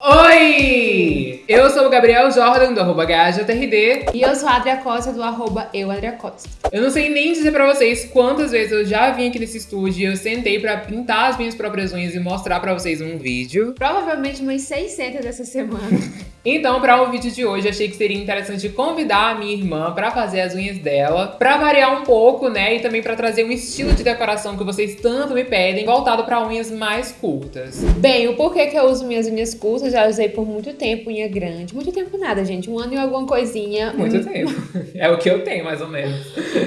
Oi! Eu sou o Gabriel Jordan, do arroba. E eu sou a Adria Costa, do arroba EuAdriaCosta. Eu não sei nem dizer pra vocês quantas vezes eu já vim aqui nesse estúdio e eu sentei pra pintar as minhas próprias unhas e mostrar pra vocês um vídeo. Provavelmente umas 600 dessa semana. Então, para o vídeo de hoje, achei que seria interessante convidar a minha irmã para fazer as unhas dela, para variar um pouco, né, e também para trazer um estilo de decoração que vocês tanto me pedem, voltado para unhas mais curtas. Bem, o porquê que eu uso minhas unhas curtas, já usei por muito tempo unha grande. Muito tempo nada, gente, um ano e alguma coisinha. Muito tempo. É o que eu tenho, mais ou menos.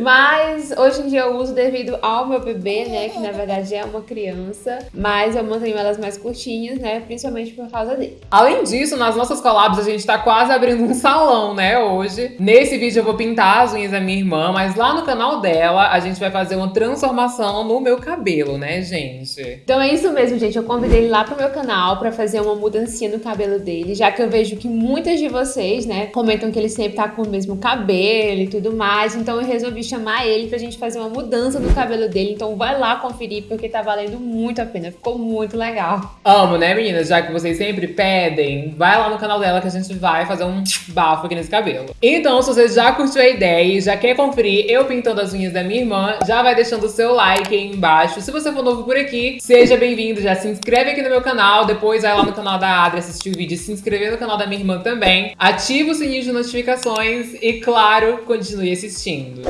Mas hoje em dia eu uso devido ao meu bebê, né, que na verdade é uma criança, mas eu mantenho elas mais curtinhas, né, principalmente por causa dele. Além disso, nas nossas collabs a gente tá quase abrindo um salão, né, hoje. Nesse vídeo eu vou pintar as unhas da minha irmã, mas lá no canal dela a gente vai fazer uma transformação no meu cabelo, né, gente? Então é isso mesmo, gente. Eu convidei ele lá pro meu canal pra fazer uma mudancinha no cabelo dele, já que eu vejo que muitas de vocês, né, comentam que ele sempre tá com o mesmo cabelo e tudo mais. Então eu resolvi chamar ele pra gente fazer uma mudança no cabelo dele. Então vai lá conferir, porque tá valendo muito a pena. Ficou muito legal. Amo, né, meninas? Já que vocês sempre pedem, vai lá no canal dela que a gente vai fazer um bafo aqui nesse cabelo. Então, se você já curtiu a ideia e já quer conferir eu pintando as unhas da minha irmã, já vai deixando o seu like aí embaixo. Se você for novo por aqui, seja bem-vindo, já se inscreve aqui no meu canal, depois vai lá no canal da Adri assistir o vídeo e se inscrever no canal da minha irmã também. Ativa o sininho de notificações e, claro, continue assistindo.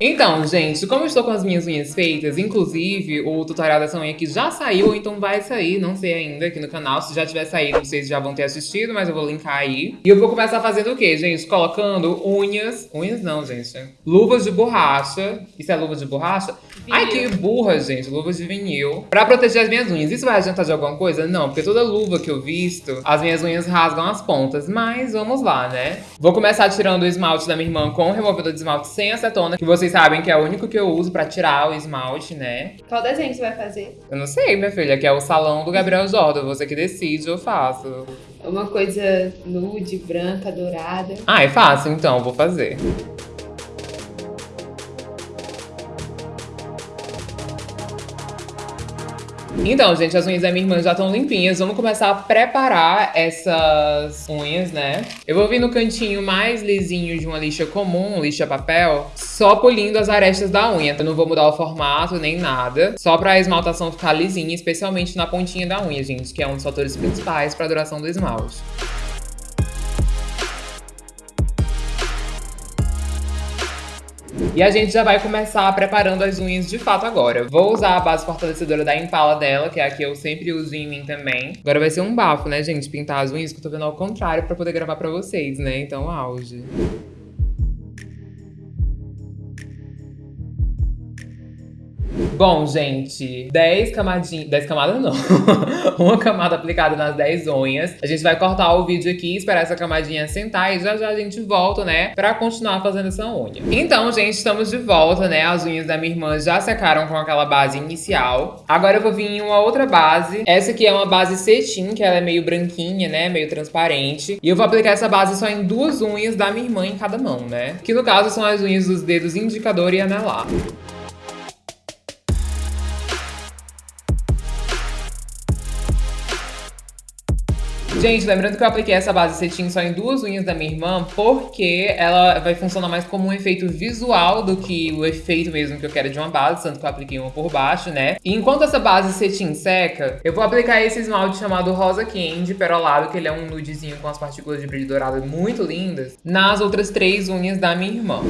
Então, gente, como eu estou com as minhas unhas feitas, inclusive o tutorial dessa unha aqui já saiu, então vai sair, não sei ainda, aqui no canal. Se já tiver saído, vocês já vão ter assistido, mas eu vou linkar aí. E eu vou começar fazendo o quê, gente? Colocando unhas... Unhas não, gente. Luvas de borracha. Isso é luva de borracha? Vinil. Ai, que burra, gente. Luvas de vinil. Pra proteger as minhas unhas. Isso vai adiantar de alguma coisa? Não, porque toda luva que eu visto, as minhas unhas rasgam as pontas. Mas vamos lá, né? Vou começar tirando o esmalte da minha irmã com o removedor de esmalte sem acetona, que vocês vocês sabem que é o único que eu uso pra tirar o esmalte, né? Qual desenho você vai fazer? Eu não sei, minha filha, que é o salão do Gabriel Jordan. Você que decide, eu faço. Uma coisa nude, branca, dourada. Ah, é fácil, então, vou fazer. Então, gente, as unhas da minha irmã já estão limpinhas. Vamos começar a preparar essas unhas, né? Eu vou vir no cantinho mais lisinho de uma lixa comum, lixa papel, só polindo as arestas da unha. Eu não vou mudar o formato nem nada, só pra esmaltação ficar lisinha, especialmente na pontinha da unha, gente, que é um dos fatores principais pra duração do esmalte. E a gente já vai começar preparando as unhas de fato agora. Vou usar a base fortalecedora da Impala dela, que é a que eu sempre uso em mim também. Agora vai ser um bafo, né, gente? Pintar as unhas, que eu tô vendo ao contrário pra poder gravar pra vocês, né? Então, auge. Bom, gente, 10 camadinhas... 10 camadas não. uma camada aplicada nas 10 unhas. A gente vai cortar o vídeo aqui, esperar essa camadinha sentar e já já a gente volta, né, pra continuar fazendo essa unha. Então, gente, estamos de volta, né? As unhas da minha irmã já secaram com aquela base inicial. Agora eu vou vir em uma outra base. Essa aqui é uma base cetim, que ela é meio branquinha, né, meio transparente. E eu vou aplicar essa base só em duas unhas da minha irmã em cada mão, né? Que no caso são as unhas dos dedos indicador e anelar. Gente, lembrando que eu apliquei essa base cetim só em duas unhas da minha irmã, porque ela vai funcionar mais como um efeito visual do que o efeito mesmo que eu quero de uma base, tanto que eu apliquei uma por baixo, né? E enquanto essa base cetim seca, eu vou aplicar esse esmalte chamado Rosa Candy Perolado, que ele é um nudezinho com as partículas de brilho dourado muito lindas, nas outras três unhas da minha irmã.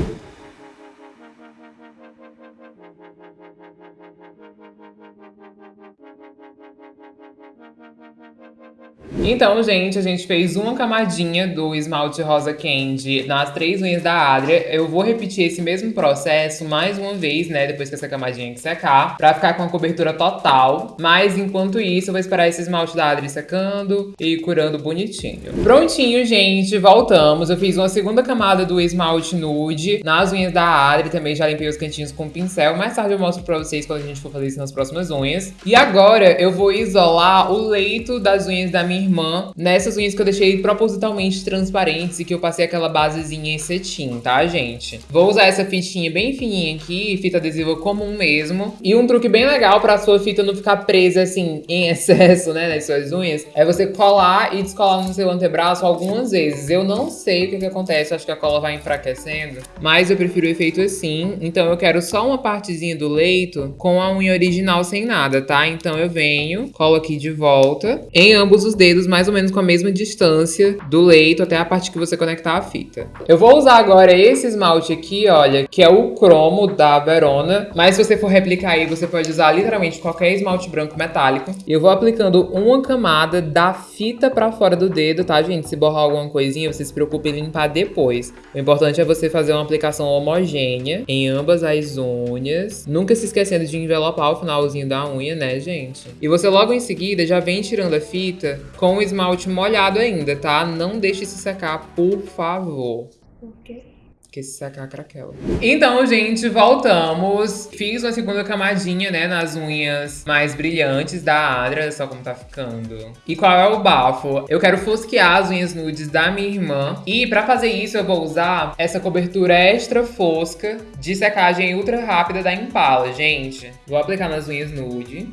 Então, gente, a gente fez uma camadinha do esmalte rosa candy nas três unhas da Adria. Eu vou repetir esse mesmo processo mais uma vez, né, depois que essa camadinha secar, pra ficar com a cobertura total. Mas, enquanto isso, eu vou esperar esse esmalte da Adria secando e curando bonitinho. Prontinho, gente, voltamos. Eu fiz uma segunda camada do esmalte nude nas unhas da Adri, também já limpei os cantinhos com pincel. Mais tarde eu mostro pra vocês quando a gente for fazer isso nas próximas unhas. E agora eu vou isolar o leito das unhas da minha minha irmã nessas unhas que eu deixei propositalmente transparentes e que eu passei aquela basezinha em cetim, tá, gente? Vou usar essa fitinha bem fininha aqui, fita adesiva comum mesmo. E um truque bem legal pra sua fita não ficar presa, assim, em excesso, né, nas suas unhas, é você colar e descolar no seu antebraço algumas vezes. Eu não sei o que, que acontece, acho que a cola vai enfraquecendo, mas eu prefiro o efeito assim. Então eu quero só uma partezinha do leito com a unha original sem nada, tá? Então eu venho, colo aqui de volta, em ambos os dedos, mais ou menos com a mesma distância do leito até a parte que você conectar a fita. Eu vou usar agora esse esmalte aqui, olha, que é o cromo da Verona, mas se você for replicar aí, você pode usar literalmente qualquer esmalte branco metálico. E eu vou aplicando uma camada da fita pra fora do dedo, tá, gente? Se borrar alguma coisinha, você se preocupe em limpar depois. O importante é você fazer uma aplicação homogênea em ambas as unhas. Nunca se esquecendo de envelopar o finalzinho da unha, né, gente? E você logo em seguida já vem tirando a fita com o esmalte molhado ainda, tá? Não deixe se secar, por favor. Por quê? Porque se secar, craquela. Então, gente, voltamos. Fiz uma segunda camadinha, né, nas unhas mais brilhantes da Adra, só como tá ficando. E qual é o bafo? Eu quero fosquear as unhas nudes da minha irmã. E pra fazer isso, eu vou usar essa cobertura extra fosca de secagem ultra rápida da Impala, gente. Vou aplicar nas unhas nude.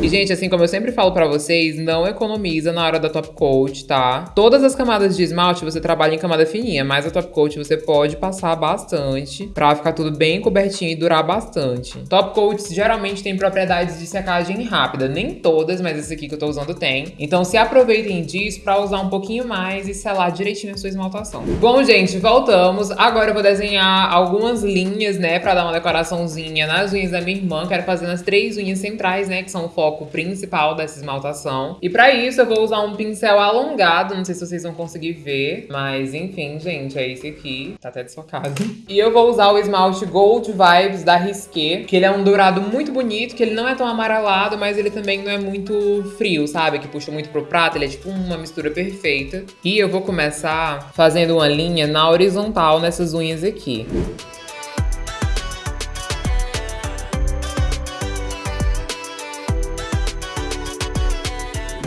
E, gente, assim como eu sempre falo pra vocês, não economiza na hora da top coat, tá? Todas as camadas de esmalte você trabalha em camada fininha, mas a top coat você pode passar bastante pra ficar tudo bem cobertinho e durar bastante. Top coats geralmente tem propriedades de secagem rápida, nem todas, mas esse aqui que eu tô usando tem. Então se aproveitem disso pra usar um pouquinho mais e selar direitinho a sua esmaltação. Bom, gente, voltamos. Agora eu vou desenhar algumas linhas, né, pra dar uma decoraçãozinha nas unhas da minha irmã. Quero fazer nas três unhas centrais, né, que são o foco principal dessa esmaltação. E pra isso eu vou usar um pincel alongado, não sei se vocês vão conseguir ver, mas enfim, gente, é esse aqui, tá até desfocado. E eu vou usar o esmalte Gold Vibes da Risqué, que ele é um dourado muito bonito, que ele não é tão amarelado, mas ele também não é muito frio, sabe? Que puxa muito pro prato, ele é tipo uma mistura perfeita. E eu vou começar fazendo uma linha na horizontal nessas unhas aqui.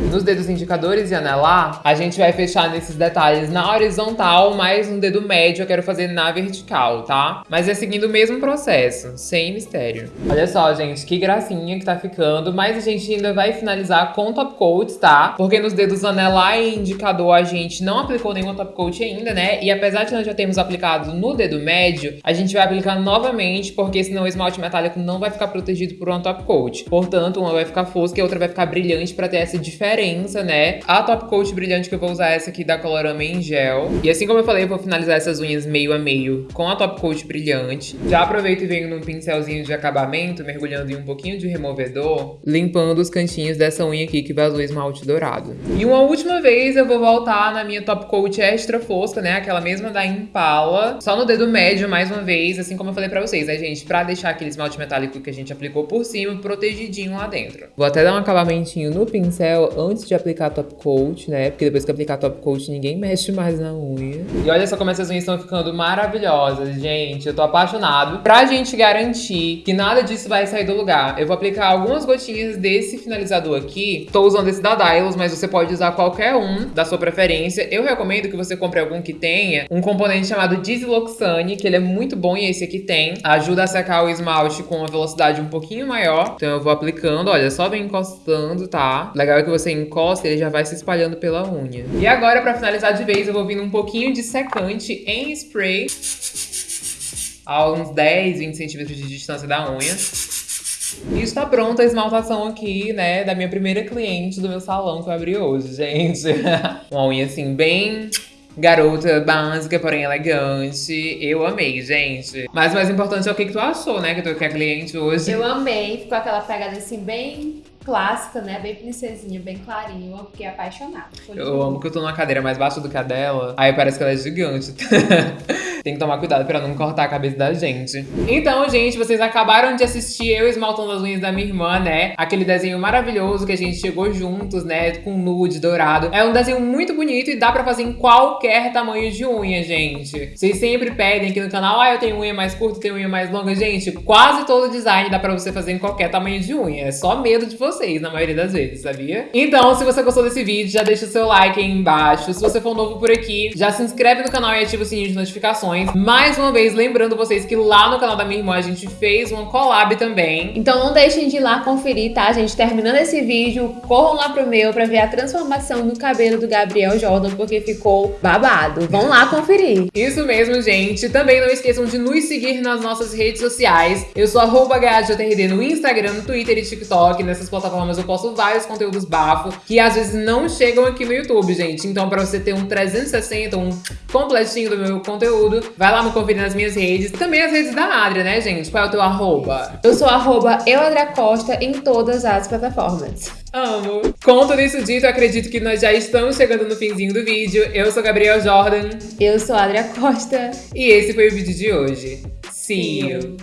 Nos dedos indicadores e anelar, a gente vai fechar nesses detalhes na horizontal, mas no dedo médio eu quero fazer na vertical, tá? Mas é seguindo o mesmo processo, sem mistério. Olha só, gente, que gracinha que tá ficando, mas a gente ainda vai finalizar com top coats, tá? Porque nos dedos anelar e indicador a gente não aplicou nenhuma top coat ainda, né? E apesar de nós já termos aplicado no dedo médio, a gente vai aplicar novamente, porque senão o esmalte metálico não vai ficar protegido por uma top coat. Portanto, uma vai ficar fosca e a outra vai ficar brilhante pra ter essa diferença diferença, né? A top coat brilhante que eu vou usar é essa aqui da Colorama em gel. E assim como eu falei, eu vou finalizar essas unhas meio a meio com a top coat brilhante. Já aproveito e venho num pincelzinho de acabamento, mergulhando em um pouquinho de removedor, limpando os cantinhos dessa unha aqui que vazou esmalte dourado. E uma última vez eu vou voltar na minha top coat extra fosca, né? Aquela mesma da Impala, só no dedo médio mais uma vez, assim como eu falei pra vocês, né, gente? Pra deixar aquele esmalte metálico que a gente aplicou por cima protegidinho lá dentro. Vou até dar um acabamentinho no pincel antes de aplicar top coat, né? Porque depois que aplicar top coat, ninguém mexe mais na unha. E olha só como essas unhas estão ficando maravilhosas, gente. Eu tô apaixonado. Pra gente garantir que nada disso vai sair do lugar, eu vou aplicar algumas gotinhas desse finalizador aqui. Tô usando esse da Dylos, mas você pode usar qualquer um da sua preferência. Eu recomendo que você compre algum que tenha um componente chamado Desiloxane, que ele é muito bom e esse aqui tem. Ajuda a secar o esmalte com uma velocidade um pouquinho maior. Então eu vou aplicando, olha, só vem encostando, tá? Legal é que você encosta, ele já vai se espalhando pela unha. E agora, pra finalizar de vez, eu vou vindo um pouquinho de secante em spray a uns 10, 20 centímetros de distância da unha. E está pronta a esmaltação aqui, né, da minha primeira cliente do meu salão que eu abri hoje, gente. Uma unha, assim, bem garota básica, porém elegante. Eu amei, gente. Mas o mais importante é o que, que tu achou, né? Que tu quer cliente hoje. Eu amei, ficou aquela pegada assim bem clássica, né? Bem princesinha, bem clarinha. Eu fiquei apaixonada. Eu amo que eu tô numa cadeira mais baixa do que a dela. Aí parece que ela é gigante. Tem que tomar cuidado pra não cortar a cabeça da gente. Então, gente, vocês acabaram de assistir eu esmaltando as unhas da minha irmã, né? Aquele desenho maravilhoso que a gente chegou juntos, né? Com nude dourado. É um desenho muito bonito e dá pra fazer em qualquer tamanho de unha, gente. Vocês sempre pedem aqui no canal, ah, eu tenho unha mais curta, tenho unha mais longa. Gente, quase todo design dá pra você fazer em qualquer tamanho de unha. É só medo de vocês, na maioria das vezes, sabia? Então, se você gostou desse vídeo, já deixa o seu like aí embaixo. Se você for novo por aqui, já se inscreve no canal e ativa o sininho de notificações. Mais uma vez, lembrando vocês que lá no canal da minha irmã a gente fez uma collab também. Então não deixem de ir lá conferir, tá, gente? Terminando esse vídeo, corram lá pro meu pra ver a transformação do cabelo do Gabriel Jordan, porque ficou babado. Vão lá conferir. Isso mesmo, gente. Também não esqueçam de nos seguir nas nossas redes sociais. Eu sou arroba no Instagram, no Twitter e TikTok. Nessas plataformas eu posto vários conteúdos bafo que às vezes não chegam aqui no YouTube, gente. Então pra você ter um 360, um completinho do meu conteúdo, vai lá me conferir nas minhas redes. Também as redes da Adria, né, gente? Qual é o teu arroba? Eu sou arroba Costa em todas as plataformas. Amo! Com tudo isso dito, acredito que nós já estamos chegando no finzinho do vídeo. Eu sou Gabriel Jordan. Eu sou Adria Costa. E esse foi o vídeo de hoje. See you!